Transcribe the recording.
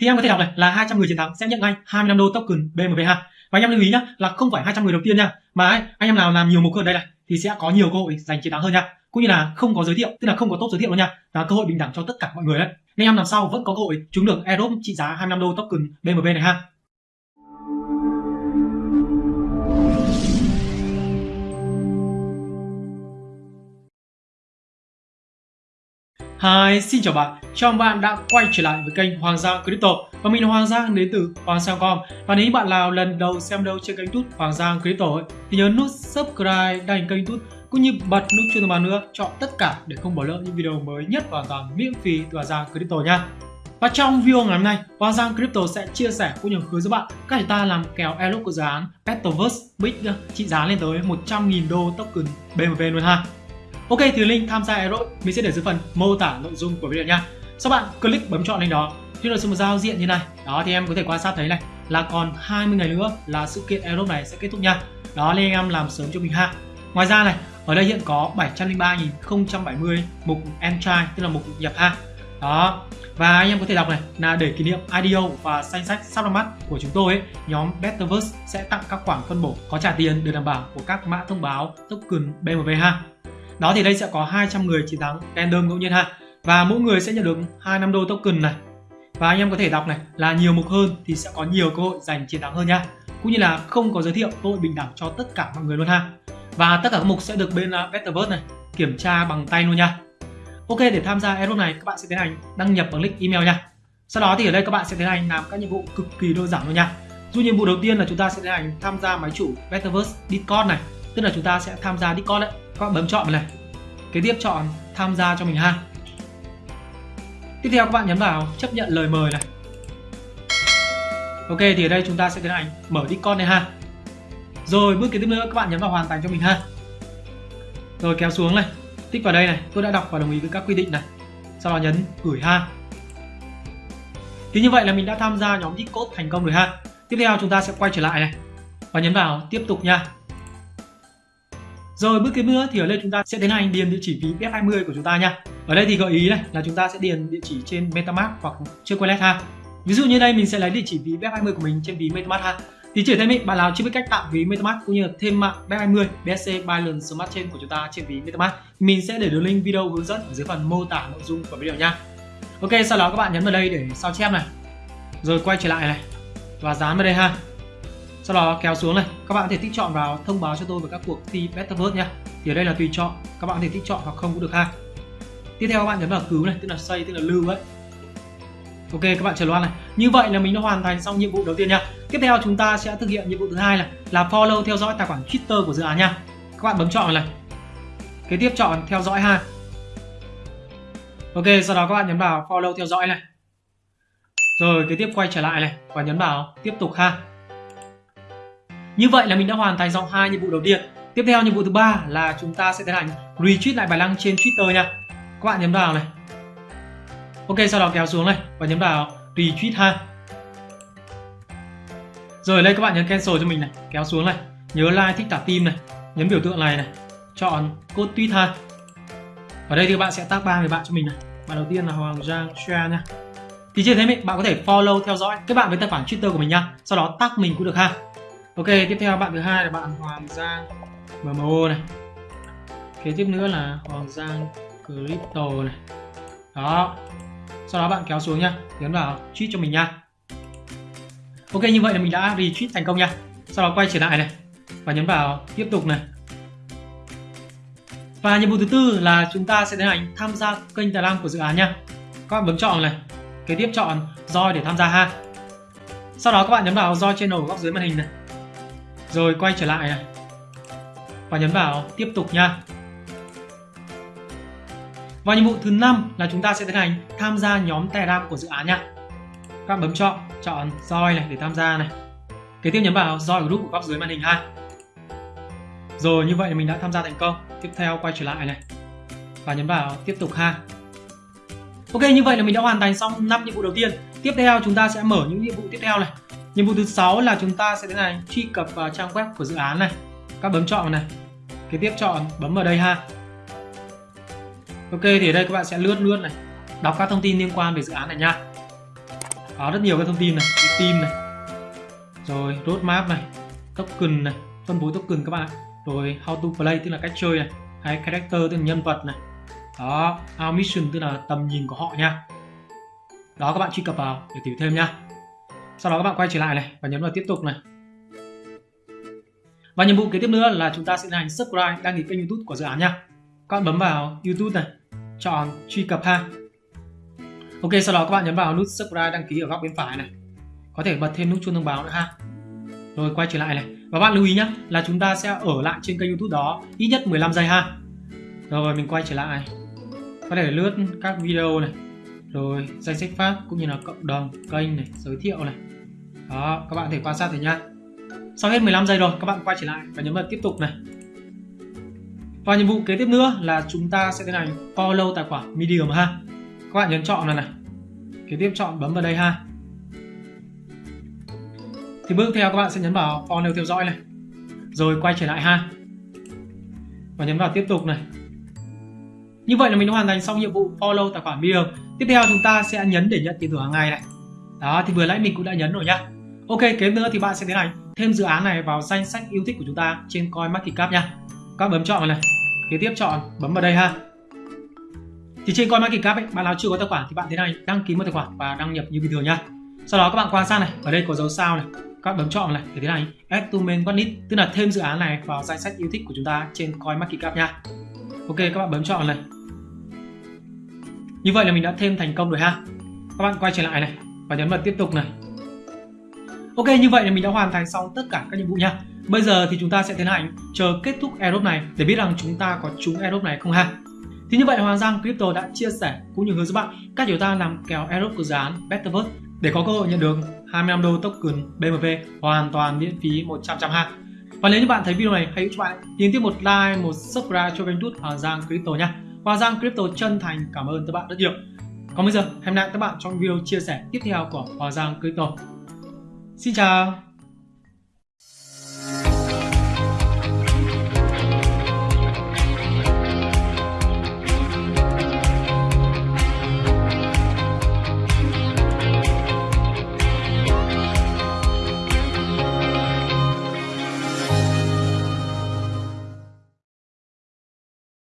thì em có thể đọc này là 200 người chiến thắng sẽ nhận ngay 25 đô token BMW ha. Và anh em lưu ý nhá là không phải 200 người đầu tiên nha mà ấy, anh em nào làm nhiều mục hơn đây này thì sẽ có nhiều cơ hội giành chiến thắng hơn nha. Cũng như là không có giới thiệu tức là không có top giới thiệu luôn nha và cơ hội bình đẳng cho tất cả mọi người đấy. Nên em làm sau vẫn có cơ hội trúng được Aerobe trị giá 25 đô token BMW này ha. Hi, xin chào bạn. Chào mừng bạn đã quay trở lại với kênh Hoàng Giang Crypto và mình là Hoàng Giang đến từ Hoàng Giang.com. Và nếu bạn nào lần đầu xem đâu trên kênh YouTube Hoàng Giang Crypto ấy, thì nhớ nút subscribe đăng kênh YouTube cũng như bật nút chuông thông báo nữa chọn tất cả để không bỏ lỡ những video mới nhất hoàn toàn miễn phí từ Hoàng Giang Crypto nha. Và trong video ngày hôm nay, Hoàng Giang Crypto sẽ chia sẻ cũng như hướng dẫn bạn cách chúng ta làm kèo airdrop của dự án Petoverse Big trị giá lên tới 100.000 đô token BMV luôn ha. Ok thì link tham gia Aero mình sẽ để dưới phần mô tả nội dung của video nha. Sau bạn click bấm chọn link đó khi sẽ một giao diện như này. Đó thì em có thể quan sát thấy này là còn 20 ngày nữa là sự kiện Aero này sẽ kết thúc nha. Đó nên anh em làm sớm cho mình ha. Ngoài ra này, ở đây hiện có 703.070 mục entry tức là mục nhập ha. Đó. Và anh em có thể đọc này là để kỷ niệm IDO và danh sách sắp ra mắt của chúng tôi ấy, nhóm Betterverse sẽ tặng các khoản phân bổ có trả tiền được đảm bảo của các mã thông báo token BMV ha. Đó thì đây sẽ có 200 người chiến thắng random ngẫu nhiên ha. Và mỗi người sẽ nhận được 25 đô token này. Và anh em có thể đọc này là nhiều mục hơn thì sẽ có nhiều cơ hội giành chiến thắng hơn nha. Cũng như là không có giới thiệu cơ hội bình đẳng cho tất cả mọi người luôn ha. Và tất cả các mục sẽ được bên à, Betterverse này kiểm tra bằng tay luôn nha. Ok để tham gia airdrop này các bạn sẽ tiến hành đăng nhập bằng link email nha. Sau đó thì ở đây các bạn sẽ tiến hành làm các nhiệm vụ cực kỳ đơn giản luôn nha. Dù nhiệm vụ đầu tiên là chúng ta sẽ tiến hành tham gia máy chủ Betterverse Discord này, tức là chúng ta sẽ tham gia Discord đấy các bạn bấm chọn này. Kế tiếp chọn tham gia cho mình ha. Tiếp theo các bạn nhấn vào chấp nhận lời mời này. Ok, thì ở đây chúng ta sẽ tiến hành mở Discord này ha. Rồi, bước kế tiếp nữa, các bạn nhấn vào hoàn thành cho mình ha. Rồi, kéo xuống này. Tích vào đây này. Tôi đã đọc và đồng ý với các quy định này. Sau đó nhấn gửi ha. Thì như vậy là mình đã tham gia nhóm Discord thành công rồi ha. Tiếp theo chúng ta sẽ quay trở lại này. Và nhấn vào tiếp tục nha rồi bước kế nữa thì ở đây chúng ta sẽ tiến hành điền địa chỉ ví BF20 của chúng ta nha. Ở đây thì gợi ý này là chúng ta sẽ điền địa chỉ trên MetaMask hoặc trên Wallet ha. Ví dụ như đây mình sẽ lấy địa chỉ ví BF20 của mình trên ví MetaMask ha. Thì chỉ thêm ý, bạn nào chưa biết cách tạo ví MetaMask cũng như là thêm mạng BF20 BSC Binance Smart Chain của chúng ta trên ví MetaMask mình sẽ để đường link video hướng dẫn ở dưới phần mô tả nội dung của video nha. Ok, sau đó các bạn nhấn vào đây để sao chép này. Rồi quay trở lại này và dán vào đây ha sau đó kéo xuống này, các bạn có thể tích chọn vào thông báo cho tôi về các cuộc thi Betterverse nha thì ở đây là tùy chọn, các bạn có thể tích chọn hoặc không cũng được ha. Tiếp theo các bạn nhấn vào cứu này, tức là xây tức là lưu ấy. Ok, các bạn chờ loan này. Như vậy là mình đã hoàn thành xong nhiệm vụ đầu tiên nha tiếp theo chúng ta sẽ thực hiện nhiệm vụ thứ hai là là follow, theo dõi tài khoản twitter của dự án nha các bạn bấm chọn này. Kế tiếp chọn theo dõi ha. Ok, sau đó các bạn nhấn vào follow, theo dõi này. Rồi, kế tiếp quay trở lại này và nhấn vào tiếp tục ha như vậy là mình đã hoàn thành xong hai nhiệm vụ đầu tiên. Tiếp theo nhiệm vụ thứ ba là chúng ta sẽ tiến hành retweet lại bài đăng trên Twitter nha. Các bạn nhấn vào này. Ok, sau đó kéo xuống này và nhấn vào retweet ha. Rồi đây các bạn nhấn cancel cho mình này, kéo xuống này, nhớ like thích tả tim này, nhấn biểu tượng này này, chọn code tweet ha. Ở đây thì các bạn sẽ tag ba người bạn cho mình này. Bạn đầu tiên là Hoàng Giang share nha. Thì trên thế mình bạn có thể follow theo dõi các bạn với tài khoản Twitter của mình nha. Sau đó tag mình cũng được ha ok tiếp theo bạn thứ hai là bạn Hoàng Giang MMO này. Kế tiếp nữa là Hoàng Giang Crypto này. Đó. Sau đó bạn kéo xuống nhá, nhấn vào tweet cho mình nha. Ok như vậy là mình đã retweet thành công nha. Sau đó quay trở lại này và nhấn vào tiếp tục này. Và nhiệm vụ thứ tư là chúng ta sẽ tiến hành tham gia kênh tài năng của dự án nha. Các bạn bấm chọn này. Kế tiếp chọn join để tham gia ha. Sau đó các bạn nhấn vào join channel ở góc dưới màn hình này rồi, quay trở lại. Này và nhấn vào tiếp tục nha. Và nhiệm vụ thứ năm là chúng ta sẽ tiến hành tham gia nhóm Telegram của dự án nha. Các bạn bấm chọn chọn join này để tham gia này. Kế tiếp nhấn vào join group của góc dưới màn hình ha. Rồi, như vậy mình đã tham gia thành công. Tiếp theo quay trở lại này. Và nhấn vào tiếp tục ha. Ok, như vậy là mình đã hoàn thành xong 5 nhiệm vụ đầu tiên. Tiếp theo chúng ta sẽ mở những nhiệm vụ tiếp theo này. Nhiệm vụ thứ sáu là chúng ta sẽ tiến hành truy cập vào trang web của dự án này. Các bấm chọn này. Kế tiếp chọn bấm vào đây ha. Ok thì ở đây các bạn sẽ lướt lướt này, đọc các thông tin liên quan về dự án này nha. Có rất nhiều các thông tin này, team này, rồi roadmap này, token này, phân phối token các bạn, rồi how to play tức là cách chơi này, hay character tức là nhân vật này, đó, our mission tức là tầm nhìn của họ nha. Đó các bạn truy cập vào để tìm thêm nha. Sau đó các bạn quay trở lại này và nhấn vào tiếp tục này. Và nhiệm vụ kế tiếp nữa là chúng ta sẽ hành subscribe đăng ký kênh YouTube của dự án nha. Các bạn bấm vào YouTube này, chọn truy cập ha. Ok, sau đó các bạn nhấn vào nút subscribe đăng ký ở góc bên phải này. Có thể bật thêm nút chuông thông báo nữa ha. Rồi quay trở lại này. Và bạn lưu ý nhé là chúng ta sẽ ở lại trên kênh YouTube đó ít nhất 15 giây ha. Rồi mình quay trở lại. Có thể lướt các video này, rồi danh sách phát cũng như là cộng đồng, kênh này, giới thiệu này. Đó, các bạn thể quan sát thử nha. Sau hết 15 giây rồi, các bạn quay trở lại và nhấn vào tiếp tục này. Và nhiệm vụ kế tiếp nữa là chúng ta sẽ tiến hành follow tài khoản Medium ha. Các bạn nhấn chọn này này. Kế tiếp chọn bấm vào đây ha. Thì bước theo các bạn sẽ nhấn vào follow theo dõi này. Rồi quay trở lại ha. Và nhấn vào tiếp tục này. Như vậy là mình đã hoàn thành xong nhiệm vụ follow tài khoản Medium. Tiếp theo chúng ta sẽ nhấn để nhận tiền thưởng hàng ngày này. Đó thì vừa nãy mình cũng đã nhấn rồi nhá. Ok, kế nữa thì bạn sẽ tiến hành thêm dự án này vào danh sách yêu thích của chúng ta trên CoinMarketCap nha. Các bấm chọn vào này. Kế tiếp chọn bấm vào đây ha. Thì trên CoinMarketCap ấy, bạn nào chưa có tài khoản thì bạn thế này đăng ký một tài khoản và đăng nhập như bình thường nha. Sau đó các bạn quan sát này, ở đây có dấu sao này. Các bấm chọn này để thế này add to main watchlist, tức là thêm dự án này vào danh sách yêu thích của chúng ta trên CoinMarketCap nha. Ok, các bạn bấm chọn này. Như vậy là mình đã thêm thành công rồi ha. Các bạn quay trở lại này và nhấn vào tiếp tục này. Ok, như vậy là mình đã hoàn thành xong tất cả các nhiệm vụ nha. Bây giờ thì chúng ta sẽ tiến hành chờ kết thúc airdrop này để biết rằng chúng ta có trúng airdrop này không ha. Thì như vậy Hoàng Giang Crypto đã chia sẻ cũng như hướng dẫn bạn cách chúng ta làm kèo airdrop của dự án Betterverse để có cơ hội nhận được 25 đô token BMV hoàn toàn miễn phí 100 trăm ha. Và nếu như bạn thấy video này hãy giúp bạn thì tiếp một like, một subscribe cho kênh YouTube Hoàng Giang Crypto nha. Hoàng Giang Crypto chân thành cảm ơn các bạn rất nhiều. Còn bây giờ, hẹn gặp lại các bạn trong video chia sẻ tiếp theo của Hoàng Giang Crypto. Xin chào!